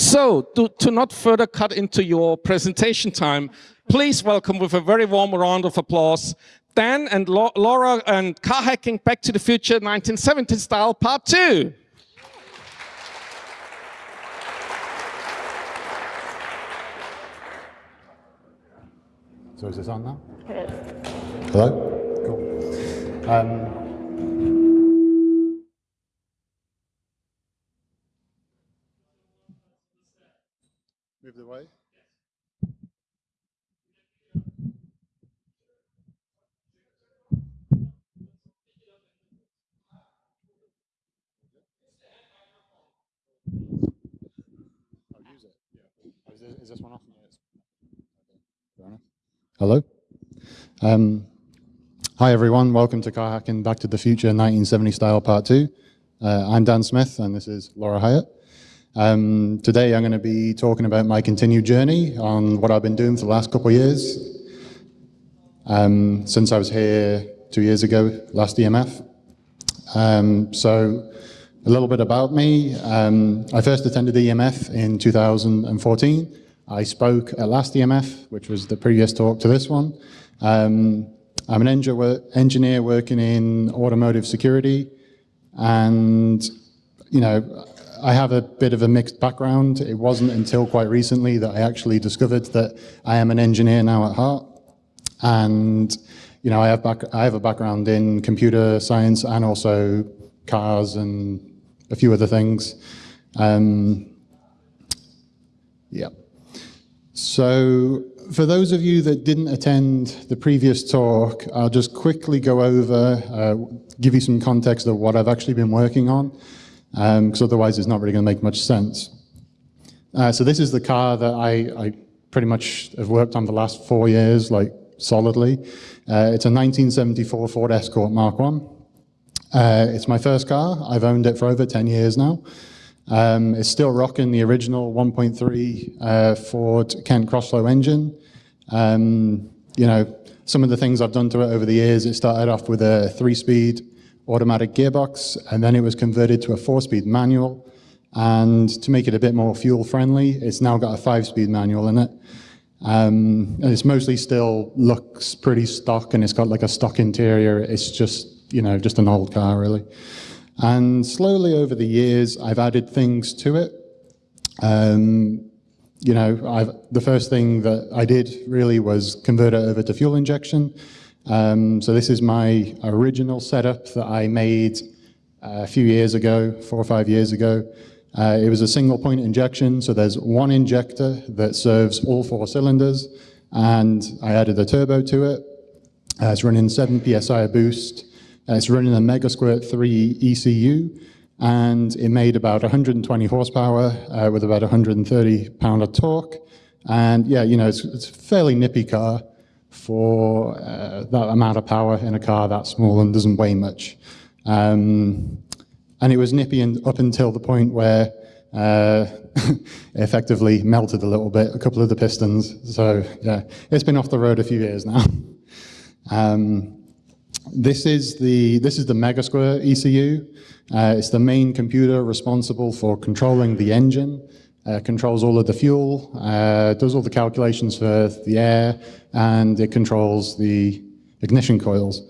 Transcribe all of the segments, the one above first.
So, to, to not further cut into your presentation time, please welcome with a very warm round of applause Dan and Laura and Car Hacking Back to the Future 1970 style part two. So is this on now? It is. Hello? Cool. Um, move the way. I'll use it. Yeah. Is this, one off? Fair enough. Hello. Um, hi everyone, welcome to Car Hacking Back to the Future 1970 Style Part 2. Uh, I'm Dan Smith and this is Laura Hyatt. Um, today I'm going to be talking about my continued journey on what I've been doing for the last couple of years. Um, since I was here two years ago, last EMF. Um, so a little bit about me. Um, I first attended EMF in 2014. I spoke at last EMF, which was the previous talk to this one. Um, I'm an engineer working in automotive security and, you know, I have a bit of a mixed background. It wasn't until quite recently that I actually discovered that I am an engineer now at heart. And, you know, I have, back, I have a background in computer science and also cars and a few other things. Um, yeah. So for those of you that didn't attend the previous talk, I'll just quickly go over, uh, give you some context of what I've actually been working on because um, otherwise it's not really going to make much sense. Uh, so this is the car that I, I, pretty much have worked on the last four years, like solidly. Uh, it's a 1974 Ford Escort Mark 1. Uh, it's my first car. I've owned it for over 10 years now. Um, it's still rocking the original 1.3 uh, Ford Kent Crossflow engine. Um, you know, some of the things I've done to it over the years, it started off with a three-speed automatic gearbox, and then it was converted to a four-speed manual. And to make it a bit more fuel friendly, it's now got a five-speed manual in it. Um, and it's mostly still looks pretty stock and it's got like a stock interior. It's just, you know, just an old car really. And slowly over the years, I've added things to it. Um, you know, I've, the first thing that I did really was convert it over to fuel injection. Um, so this is my original setup that I made uh, a few years ago, four or five years ago. Uh, it was a single point injection, so there's one injector that serves all four cylinders, and I added a turbo to it. Uh, it's running 7 psi boost. Uh, it's running a Megasquirt 3 ECU, and it made about 120 horsepower uh, with about 130 pound of torque. And yeah, you know, it's, it's a fairly nippy car for uh, that amount of power in a car that small and doesn't weigh much. Um, and it was nippy and up until the point where uh, effectively melted a little bit, a couple of the pistons. So yeah, it's been off the road a few years now. um, this is the this is the Megasquirt ECU. Uh, it's the main computer responsible for controlling the engine uh, controls all of the fuel, uh, does all the calculations for the air, and it controls the ignition coils.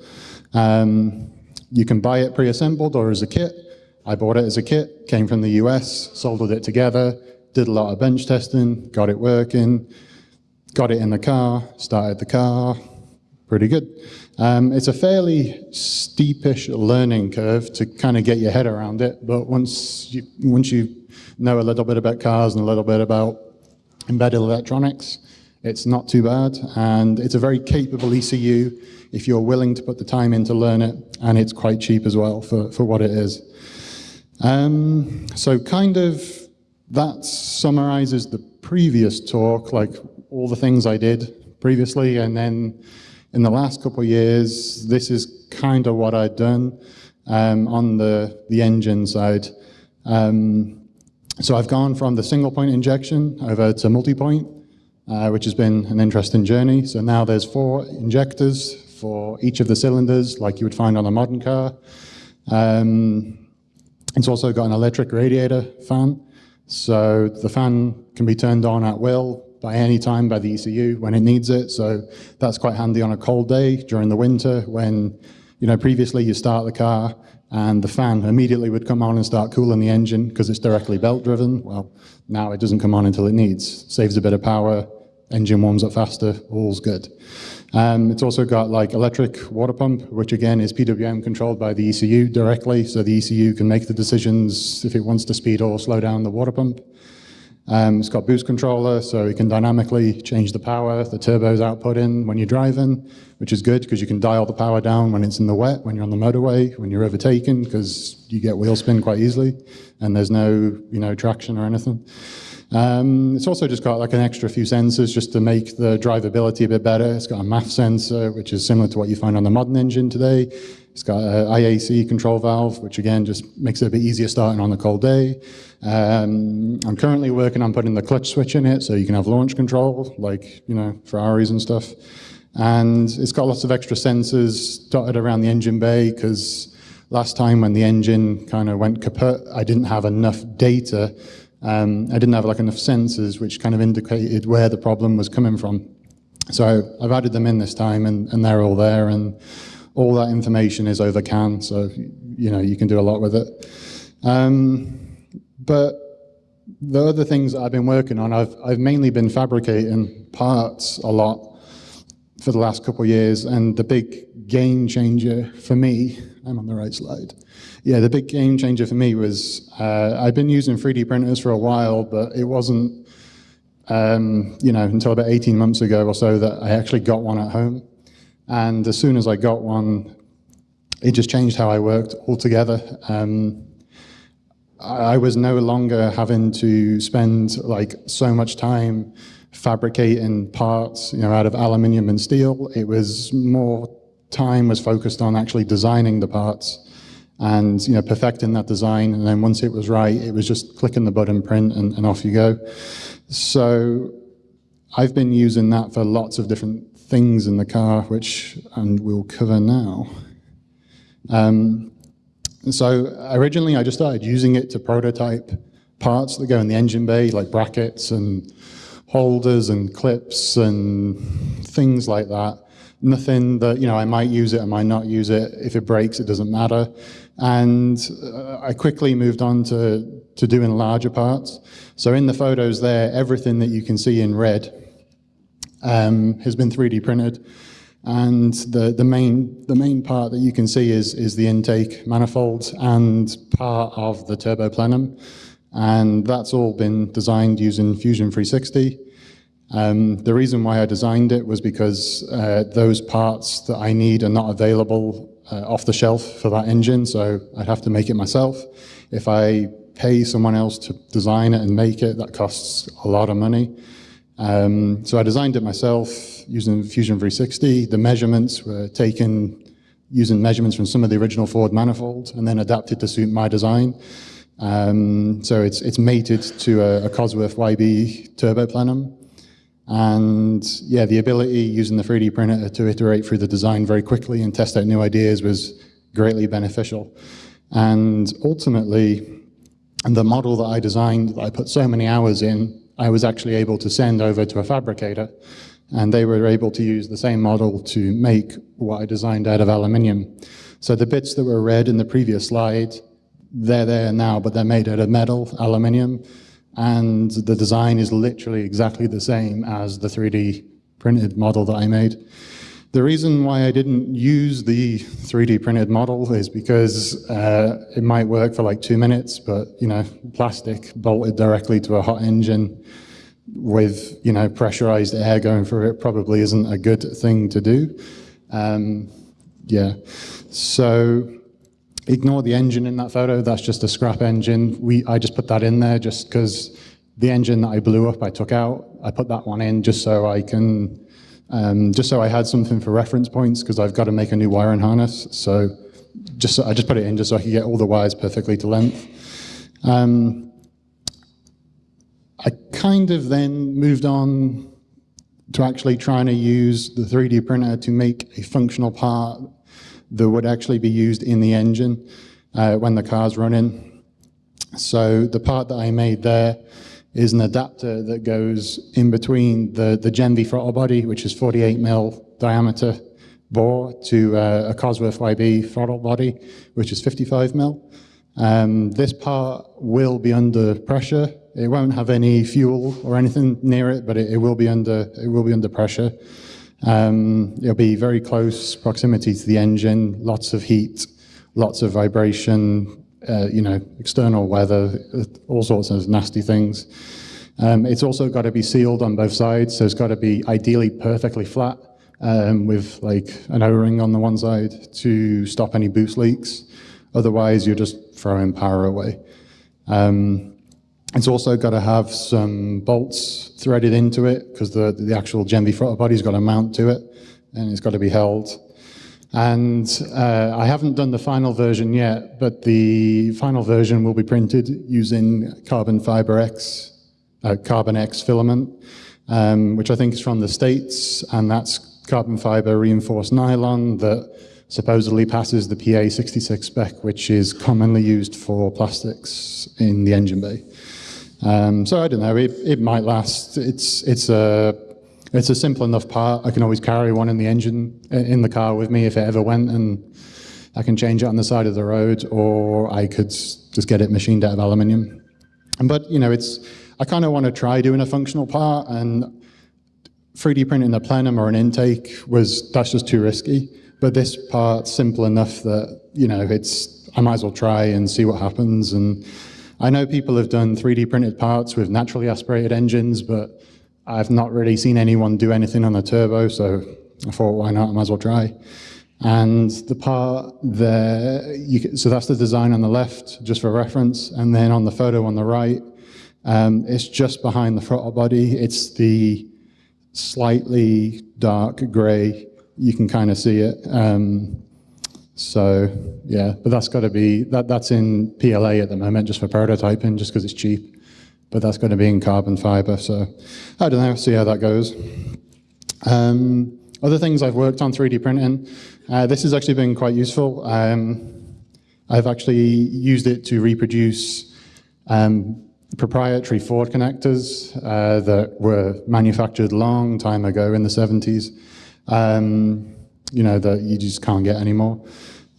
Um, you can buy it pre-assembled or as a kit. I bought it as a kit, came from the US, soldered it together, did a lot of bench testing, got it working, got it in the car, started the car, pretty good. Um, it's a fairly steepish learning curve to kind of get your head around it, but once you, once you know a little bit about cars and a little bit about embedded electronics. It's not too bad, and it's a very capable ECU if you're willing to put the time in to learn it, and it's quite cheap as well for, for what it is. Um, so kind of that summarizes the previous talk, like all the things I did previously, and then in the last couple of years, this is kind of what I'd done um, on the, the engine side. Um, so I've gone from the single point injection over to multi-point, uh, which has been an interesting journey. So now there's four injectors for each of the cylinders, like you would find on a modern car. Um, it's also got an electric radiator fan. So the fan can be turned on at will by any time by the ECU when it needs it. So that's quite handy on a cold day during the winter when, you know, previously you start the car and the fan immediately would come on and start cooling the engine because it's directly belt driven. Well, now it doesn't come on until it needs. Saves a bit of power, engine warms up faster, all's good. Um, it's also got like electric water pump, which again is PWM controlled by the ECU directly, so the ECU can make the decisions if it wants to speed or slow down the water pump. Um, it's got boost controller, so you can dynamically change the power, the turbo's output in when you're driving, which is good because you can dial the power down when it's in the wet, when you're on the motorway, when you're overtaken, because you get wheel spin quite easily, and there's no you know traction or anything. Um, it's also just got like an extra few sensors just to make the drivability a bit better. It's got a MAF sensor, which is similar to what you find on the modern engine today. It's got an IAC control valve, which again just makes it a bit easier starting on a cold day. Um, I'm currently working on putting the clutch switch in it so you can have launch control, like, you know, Ferraris and stuff. And it's got lots of extra sensors dotted around the engine bay because last time when the engine kind of went kaput, I didn't have enough data um, I didn't have like enough sensors which kind of indicated where the problem was coming from. So I've added them in this time and, and they're all there and all that information is over CAN, so you know you can do a lot with it. Um, but the other things I've been working on, I've, I've mainly been fabricating parts a lot for the last couple of years and the big game changer for me, I'm on the right slide, yeah, the big game changer for me was uh, I've been using 3D printers for a while, but it wasn't, um, you know, until about 18 months ago or so that I actually got one at home. And as soon as I got one, it just changed how I worked altogether. Um, I was no longer having to spend like so much time fabricating parts, you know, out of aluminium and steel. It was more time was focused on actually designing the parts and you know perfecting that design. And then once it was right it was just clicking the button print and, and off you go. So I've been using that for lots of different things in the car which and we'll cover now. Um, so originally I just started using it to prototype parts that go in the engine bay like brackets and holders and clips and things like that nothing that, you know, I might use it, I might not use it. If it breaks, it doesn't matter. And uh, I quickly moved on to, to doing larger parts. So in the photos there, everything that you can see in red um, has been 3D printed. And the, the, main, the main part that you can see is, is the intake manifold and part of the turbo plenum. And that's all been designed using Fusion 360. Um, the reason why I designed it was because uh, those parts that I need are not available uh, off the shelf for that engine, so I'd have to make it myself. If I pay someone else to design it and make it, that costs a lot of money. Um, so I designed it myself using Fusion 360. The measurements were taken using measurements from some of the original Ford manifold and then adapted to suit my design. Um, so it's, it's mated to a, a Cosworth YB turbo plenum. And yeah, the ability using the 3D printer to iterate through the design very quickly and test out new ideas was greatly beneficial. And ultimately, the model that I designed, that I put so many hours in, I was actually able to send over to a fabricator. And they were able to use the same model to make what I designed out of aluminium. So the bits that were red in the previous slide, they're there now, but they're made out of metal, aluminium and the design is literally exactly the same as the 3D printed model that I made. The reason why I didn't use the 3D printed model is because uh, it might work for like two minutes, but you know, plastic bolted directly to a hot engine with you know pressurized air going through it probably isn't a good thing to do. Um, yeah, so Ignore the engine in that photo, that's just a scrap engine. We, I just put that in there just because the engine that I blew up, I took out. I put that one in just so I can, um, just so I had something for reference points because I've got to make a new wiring harness. So just I just put it in just so I could get all the wires perfectly to length. Um, I kind of then moved on to actually trying to use the 3D printer to make a functional part that would actually be used in the engine uh, when the car's running. So the part that I made there is an adapter that goes in between the, the Jenvey throttle body, which is 48 mil diameter bore, to uh, a Cosworth YB throttle body, which is 55 mil. Um, this part will be under pressure. It won't have any fuel or anything near it, but it, it will be under it will be under pressure. Um, it'll be very close proximity to the engine, lots of heat, lots of vibration, uh, you know, external weather, all sorts of nasty things. Um, it's also got to be sealed on both sides, so it's got to be ideally perfectly flat um, with like an O-ring on the one side to stop any boost leaks. Otherwise, you're just throwing power away. Um, it's also got to have some bolts threaded into it because the, the actual Jenvey throttle body's got to mount to it and it's got to be held. And uh, I haven't done the final version yet, but the final version will be printed using carbon fiber X, uh, carbon X filament, um, which I think is from the States, and that's carbon fiber reinforced nylon that supposedly passes the PA 66 spec, which is commonly used for plastics in the engine bay. Um, so I don't know, it, it might last. It's, it's, a, it's a simple enough part. I can always carry one in the engine, uh, in the car with me if it ever went, and I can change it on the side of the road, or I could just get it machined out of aluminium. But, you know, it's, I kind of want to try doing a functional part, and 3D printing a plenum or an intake was, that's just too risky. But this part's simple enough that, you know, it's, I might as well try and see what happens. And I know people have done 3D printed parts with naturally aspirated engines, but I've not really seen anyone do anything on the turbo, so I thought, why not, I might as well try. And the part there, can, so that's the design on the left, just for reference, and then on the photo on the right, um, it's just behind the throttle body. It's the slightly dark gray you can kind of see it. Um, so yeah, but that's got to be, that, that's in PLA at the moment just for prototyping, just because it's cheap. But that's going to be in carbon fiber. So I don't know, see how that goes. Um, other things I've worked on 3D printing. Uh, this has actually been quite useful. Um, I've actually used it to reproduce um, proprietary Ford connectors uh, that were manufactured long time ago in the 70s um, you know, that you just can't get anymore.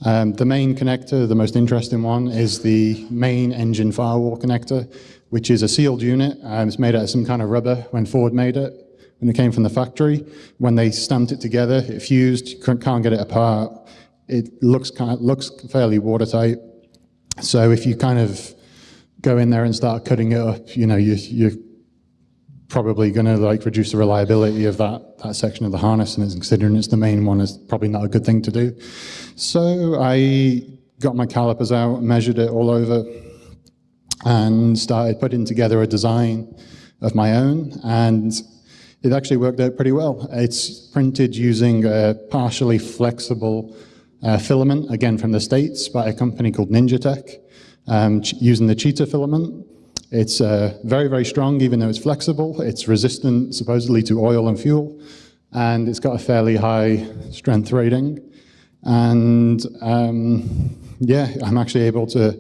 Um, the main connector, the most interesting one, is the main engine firewall connector, which is a sealed unit. Um, it's made out of some kind of rubber when Ford made it, when it came from the factory. When they stamped it together, it fused, you can't get it apart. It looks, kind of, looks fairly watertight. So if you kind of go in there and start cutting it up, you know, you, you're probably going to like reduce the reliability of that, that section of the harness and considering it's the main one is probably not a good thing to do. So I got my calipers out, measured it all over and started putting together a design of my own and it actually worked out pretty well. It's printed using a partially flexible uh, filament, again from the States, by a company called NinjaTek, um, using the cheetah filament. It's uh, very, very strong, even though it's flexible. It's resistant, supposedly, to oil and fuel. And it's got a fairly high strength rating. And um, yeah, I'm actually able to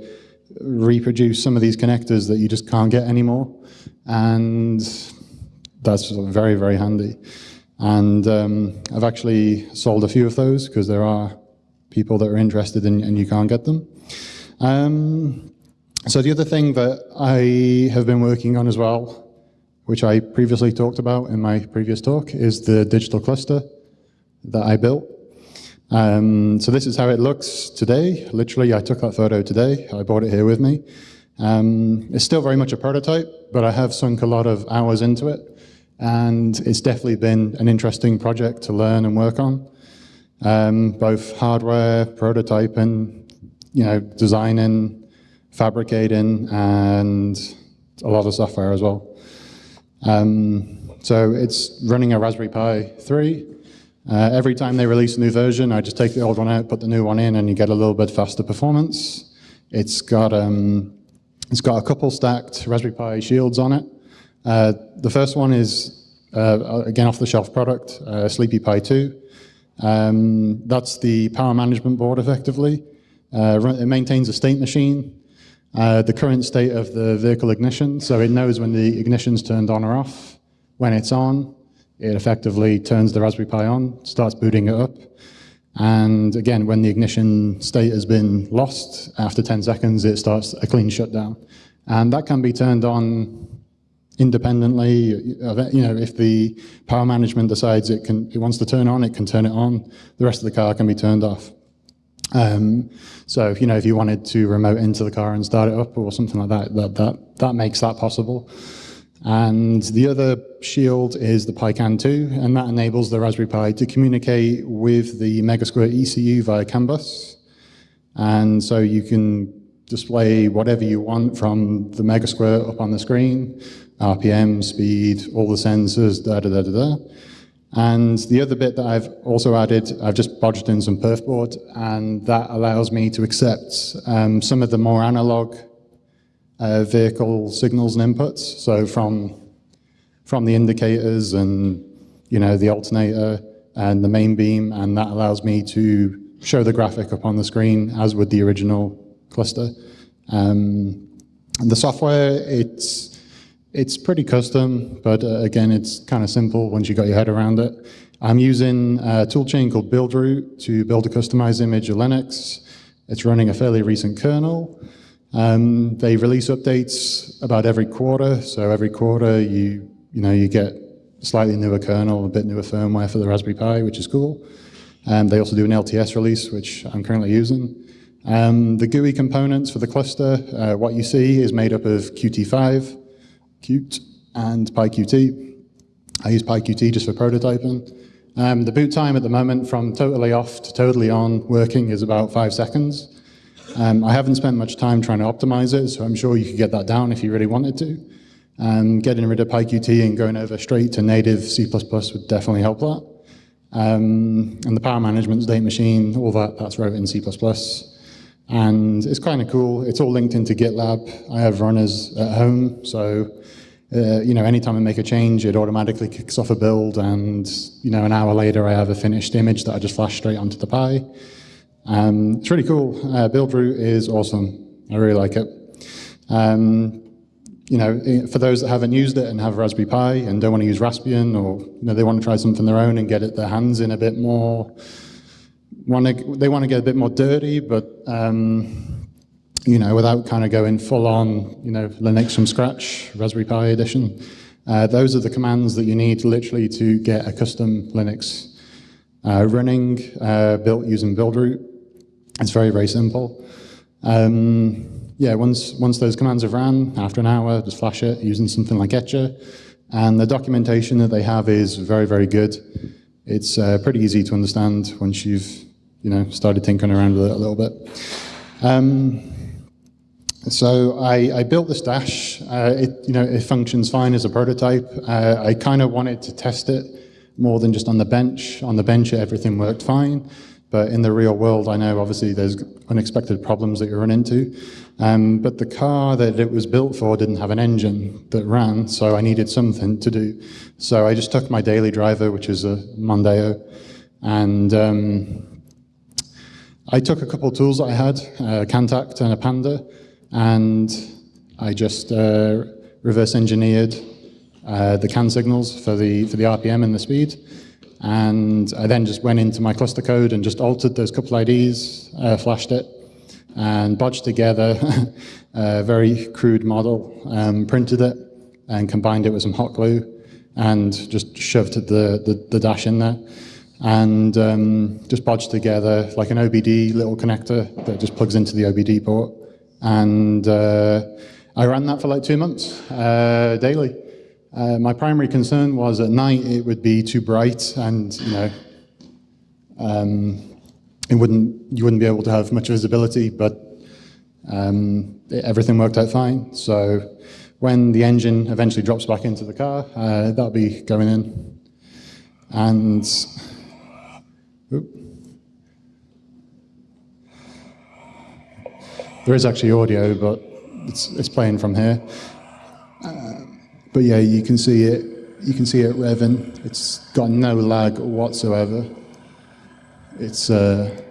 reproduce some of these connectors that you just can't get anymore. And that's very, very handy. And um, I've actually sold a few of those because there are people that are interested in, and you can't get them. Um, so the other thing that I have been working on as well, which I previously talked about in my previous talk, is the digital cluster that I built. Um, so this is how it looks today. Literally, I took that photo today. I brought it here with me. Um, it's still very much a prototype, but I have sunk a lot of hours into it. And it's definitely been an interesting project to learn and work on. Um, both hardware, prototyping, you know, designing, fabricating, and a lot of software as well. Um, so it's running a Raspberry Pi 3. Uh, every time they release a new version, I just take the old one out, put the new one in, and you get a little bit faster performance. It's got, um, it's got a couple stacked Raspberry Pi shields on it. Uh, the first one is, uh, again, off-the-shelf product, uh, Sleepy Pi 2. Um, that's the power management board, effectively. Uh, it maintains a state machine, uh, the current state of the vehicle ignition, so it knows when the ignition's turned on or off. When it's on, it effectively turns the Raspberry Pi on, starts booting it up. And again, when the ignition state has been lost, after 10 seconds, it starts a clean shutdown. And that can be turned on independently. You know, if the power management decides it, can, it wants to turn on, it can turn it on. The rest of the car can be turned off. Um, so, you know, if you wanted to remote into the car and start it up or something like that, that, that, that makes that possible. And the other shield is the PiCan 2, and that enables the Raspberry Pi to communicate with the Megasquirt ECU via CAN bus. And so you can display whatever you want from the Megasquirt up on the screen, RPM, speed, all the sensors, da da da da da. And the other bit that I've also added, I've just bodged in some perfboard, and that allows me to accept um, some of the more analog uh, vehicle signals and inputs. So from, from the indicators and you know the alternator and the main beam, and that allows me to show the graphic up on the screen as with the original cluster. Um, the software, it's it's pretty custom, but uh, again, it's kind of simple once you got your head around it. I'm using a toolchain called BuildRoot to build a customized image of Linux. It's running a fairly recent kernel. Um, they release updates about every quarter, so every quarter you you know you get slightly newer kernel, a bit newer firmware for the Raspberry Pi, which is cool. And they also do an LTS release, which I'm currently using. Um, the GUI components for the cluster, uh, what you see is made up of Qt5, Qt, and PyQt. I use PyQt just for prototyping. Um, the boot time at the moment from totally off to totally on working is about five seconds. Um, I haven't spent much time trying to optimize it, so I'm sure you could get that down if you really wanted to. Um, getting rid of PyQt and going over straight to native C++ would definitely help that. Um, and the power management, state machine, all that, that's wrote in C++. And it's kind of cool. It's all linked into GitLab. I have runners at home, so uh, you know, anytime I make a change, it automatically kicks off a build, and you know, an hour later, I have a finished image that I just flash straight onto the Pi. Um, it's really cool. Uh, BuildRoot is awesome. I really like it. Um, you know, for those that haven't used it and have Raspberry Pi and don't want to use Raspbian, or you know, they want to try something their own and get it their hands in a bit more want to, they want to get a bit more dirty, but um, you know, without kind of going full on, you know, Linux from scratch, Raspberry Pi edition. Uh, those are the commands that you need literally to get a custom Linux uh, running, uh, built using BuildRoot. It's very, very simple. Um, yeah, once, once those commands have ran, after an hour, just flash it using something like Etcher. And the documentation that they have is very, very good. It's uh, pretty easy to understand once you've you know, started tinkering around with it a little bit. Um, so I, I, built this dash. Uh, it, you know, it functions fine as a prototype. Uh, I kind of wanted to test it more than just on the bench. On the bench, everything worked fine. But in the real world, I know obviously there's unexpected problems that you run into. Um, but the car that it was built for didn't have an engine that ran, so I needed something to do. So I just took my daily driver, which is a Mondeo, and um, I took a couple of tools that I had, a CANtact and a Panda, and I just uh, reverse engineered uh, the CAN signals for the, for the RPM and the speed. And I then just went into my cluster code and just altered those couple IDs, uh, flashed it, and bodged together a very crude model, um, printed it, and combined it with some hot glue, and just shoved the, the, the dash in there and um, just bodged together like an OBD little connector that just plugs into the OBD port. And uh, I ran that for like two months uh, daily. Uh, my primary concern was at night it would be too bright and you know um, it wouldn't you wouldn't be able to have much visibility, but um, it, everything worked out fine. So when the engine eventually drops back into the car, uh, that'll be going in. And. There is actually audio, but it's, it's playing from here. But yeah, you can see it. You can see it revving. It's got no lag whatsoever. It's uh,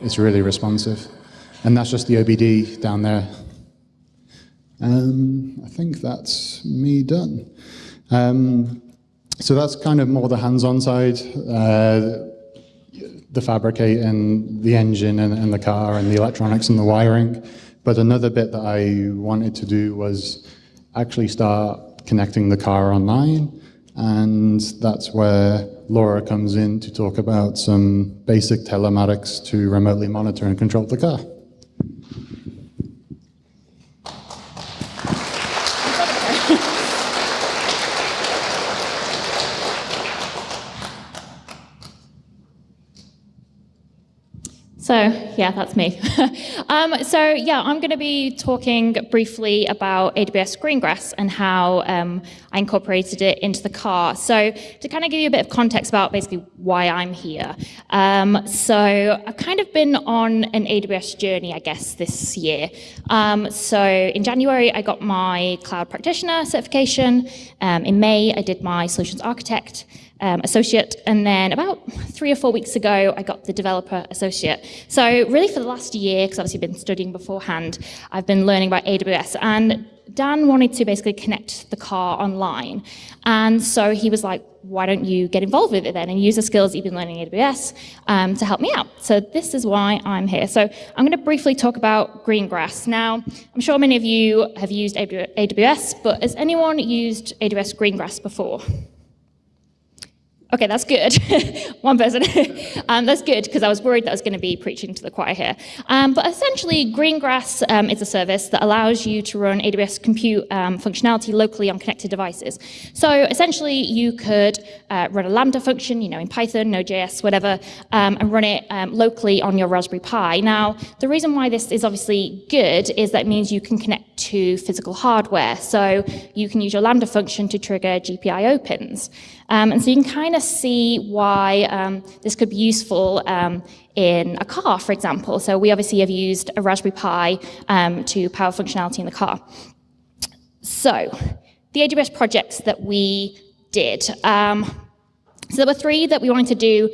it's really responsive, and that's just the OBD down there. Um, I think that's me done. Um, so that's kind of more the hands-on side, uh, the fabricating, the engine and, and the car and the electronics and the wiring. But another bit that I wanted to do was actually start connecting the car online. And that's where Laura comes in to talk about some basic telematics to remotely monitor and control the car. So yeah, that's me. um, so yeah, I'm going to be talking briefly about AWS Greengrass and how um, I incorporated it into the car. So to kind of give you a bit of context about basically why I'm here. Um, so I've kind of been on an AWS journey, I guess, this year. Um, so in January, I got my cloud practitioner certification. Um, in May, I did my solutions architect um, associate. And then about three or four weeks ago, I got the developer associate. So really for the last year, because obviously I've been studying beforehand, I've been learning about AWS. And Dan wanted to basically connect the car online. And so he was like, why don't you get involved with it then and use the skills you've been learning in AWS um, to help me out. So this is why I'm here. So I'm going to briefly talk about Greengrass. Now, I'm sure many of you have used AWS, but has anyone used AWS Greengrass before? Okay, that's good. One person. um, that's good because I was worried that I was going to be preaching to the choir here. Um, but essentially, Greengrass um, is a service that allows you to run AWS compute um, functionality locally on connected devices. So essentially, you could uh, run a Lambda function, you know, in Python, Node.js, whatever, um, and run it um, locally on your Raspberry Pi. Now, the reason why this is obviously good is that means you can connect to physical hardware. So you can use your Lambda function to trigger GPIO pins. Um, and so you can kind of see why um, this could be useful um, in a car, for example. So we obviously have used a Raspberry Pi um, to power functionality in the car. So the AWS projects that we did. Um, so there were three that we wanted to do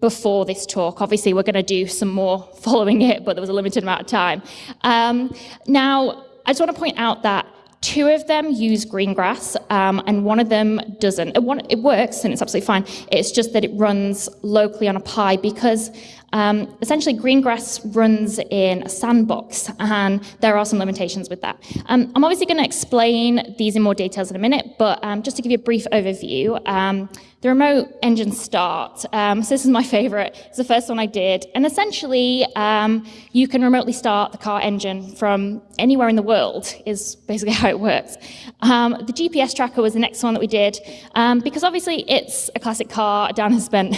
before this talk. Obviously, we're going to do some more following it, but there was a limited amount of time. Um, now, I just want to point out that Two of them use Greengrass, um, and one of them doesn't. It, one, it, works, and it's absolutely fine. It's just that it runs locally on a Pi because um, essentially Greengrass runs in a sandbox, and there are some limitations with that. Um, I'm obviously going to explain these in more details in a minute, but um, just to give you a brief overview, um, the remote engine start. Um, so this is my favorite. It's the first one I did. And essentially, um, you can remotely start the car engine from anywhere in the world is basically how it works. Um, the GPS tracker was the next one that we did um, because obviously it's a classic car. Dan has spent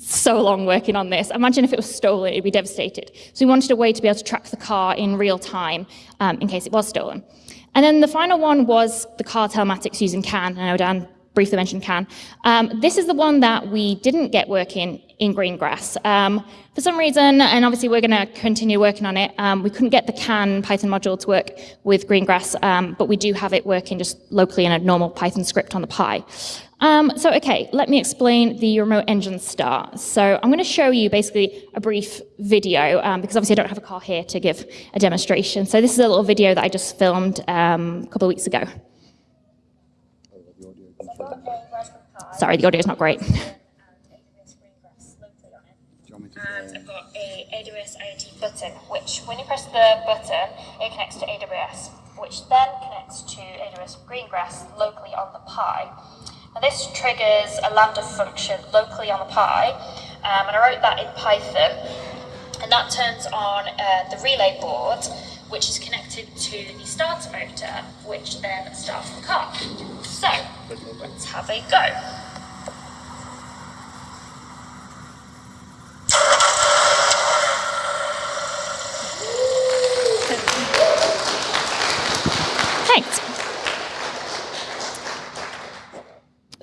so long working on this. Imagine if it was stolen, it'd be devastated. So we wanted a way to be able to track the car in real time um, in case it was stolen. And then the final one was the car telematics using CAN. I know Dan briefly mentioned CAN. Um, this is the one that we didn't get working in Greengrass. Um, for some reason, and obviously we're going to continue working on it, um, we couldn't get the CAN Python module to work with Greengrass, um, but we do have it working just locally in a normal Python script on the Pi. Um, so, okay, let me explain the remote engine start. So I'm going to show you basically a brief video, um, because obviously I don't have a car here to give a demonstration. So this is a little video that I just filmed um, a couple of weeks ago. Sorry, the audio is not great. And I've got a AWS IoT button, which when you press the button, it connects to AWS, which then connects to AWS Greengrass locally on the Pi. Now this triggers a Lambda function locally on the Pi, um, and I wrote that in Python, and that turns on uh, the relay board, which is connected to the starter motor, which then starts the car. So, let's have a go.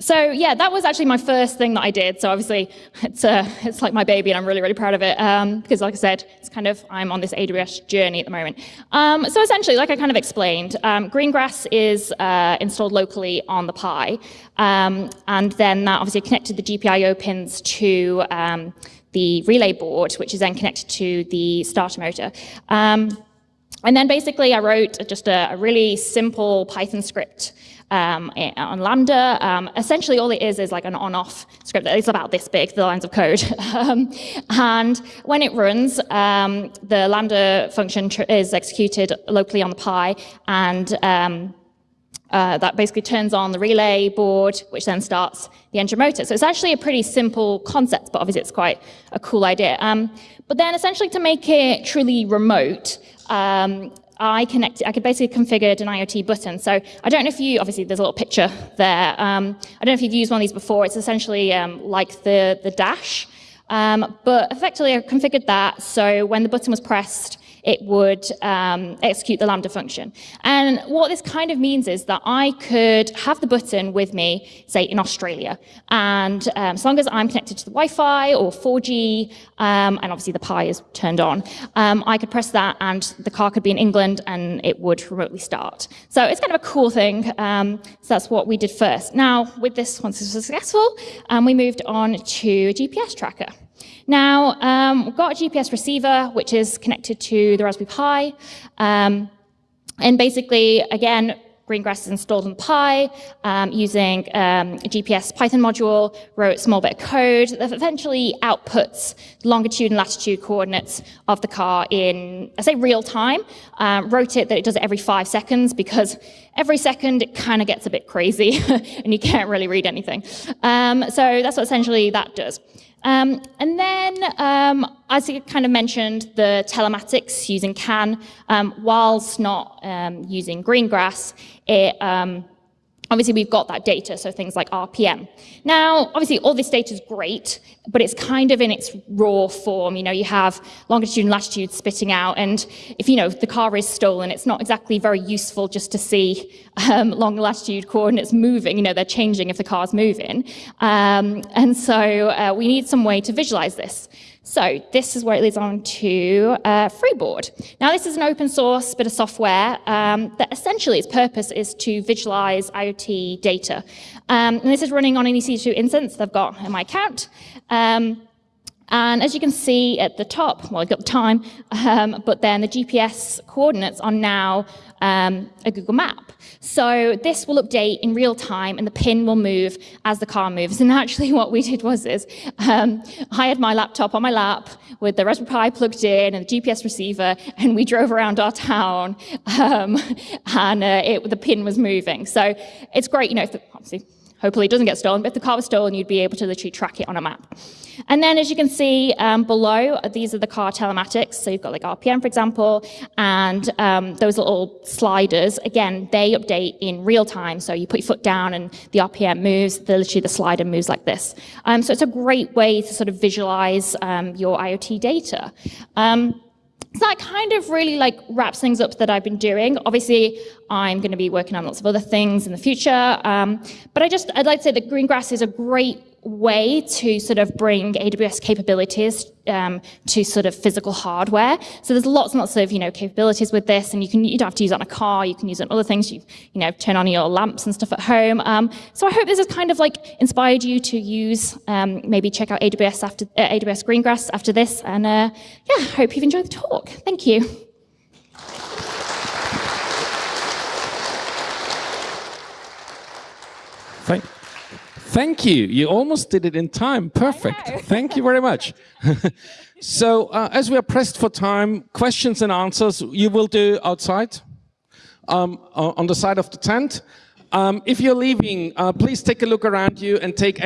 So yeah, that was actually my first thing that I did. So obviously, it's uh, it's like my baby, and I'm really really proud of it um, because, like I said, it's kind of I'm on this AWS journey at the moment. Um, so essentially, like I kind of explained, um, Greengrass is uh, installed locally on the Pi, um, and then that obviously connected the GPIO pins to um, the relay board, which is then connected to the starter motor. Um, and then basically I wrote just a, a really simple Python script um, on Lambda. Um, essentially all it is is like an on-off script. It's about this big, the lines of code. um, and when it runs, um, the Lambda function is executed locally on the Pi and um, uh, that basically turns on the relay board, which then starts the engine motor. So it's actually a pretty simple concept, but obviously it's quite a cool idea. Um, but then essentially to make it truly remote, um, I connected, I could basically configured an IoT button. So I don't know if you, obviously there's a little picture there. Um, I don't know if you've used one of these before. It's essentially um, like the, the dash. Um, but effectively I configured that so when the button was pressed, it would um, execute the Lambda function. And what this kind of means is that I could have the button with me, say, in Australia. And um, as long as I'm connected to the Wi-Fi or 4G, um, and obviously the Pi is turned on, um, I could press that and the car could be in England and it would remotely start. So it's kind of a cool thing. Um, so that's what we did first. Now, with this, once this was successful, um, we moved on to a GPS tracker. Now, um, we've got a GPS receiver, which is connected to the Raspberry Pi. Um, and basically, again, Greengrass is installed on Pi um, using um, a GPS Python module, wrote a small bit of code that eventually outputs longitude and latitude coordinates of the car in, I say real time. Um, wrote it that it does it every five seconds because every second it kind of gets a bit crazy and you can't really read anything. Um, so that's what essentially that does. Um, and then, um, as you kind of mentioned, the telematics using CAN, um, whilst not um, using Greengrass, it, um, obviously we've got that data, so things like RPM. Now, obviously all this data is great, but it's kind of in its raw form. You know, you have longitude and latitude spitting out, and if, you know, the car is stolen, it's not exactly very useful just to see um, long latitude coordinates moving. You know, they're changing if the car's moving. Um, and so uh, we need some way to visualize this. So this is where it leads on to uh, Freeboard. Now this is an open source bit of software um, that essentially its purpose is to visualize IoT data. Um, and this is running on an EC2 instance that I've got in my account. Um, and as you can see at the top, well, I've got time, um, but then the GPS coordinates are now um, a Google map. So this will update in real time and the pin will move as the car moves. And actually what we did was is, um, I had my laptop on my lap with the Raspberry Pi plugged in and the GPS receiver, and we drove around our town, um, and uh, it, the pin was moving. So it's great, you know, obviously Hopefully it doesn't get stolen, but if the car was stolen, you'd be able to literally track it on a map. And then as you can see um, below, these are the car telematics. So you've got like RPM, for example, and um, those little sliders, again, they update in real time. So you put your foot down and the RPM moves, the, literally the slider moves like this. Um, so it's a great way to sort of visualize um, your IoT data. So that kind of really like wraps things up that I've been doing. Obviously, I'm going to be working on lots of other things in the future. Um, but I just, I'd like to say that Greengrass is a great way to sort of bring AWS capabilities um, to sort of physical hardware. So there's lots and lots of, you know, capabilities with this and you can, you don't have to use it on a car, you can use it on other things, you, you know, turn on your lamps and stuff at home. Um, so I hope this has kind of like inspired you to use, um, maybe check out AWS after, uh, AWS Greengrass after this. And uh, yeah, hope you've enjoyed the talk. Thank you. Thank you. You almost did it in time. Perfect. Thank you very much. so, uh, as we are pressed for time, questions and answers you will do outside um, on the side of the tent. Um, if you're leaving, uh, please take a look around you and take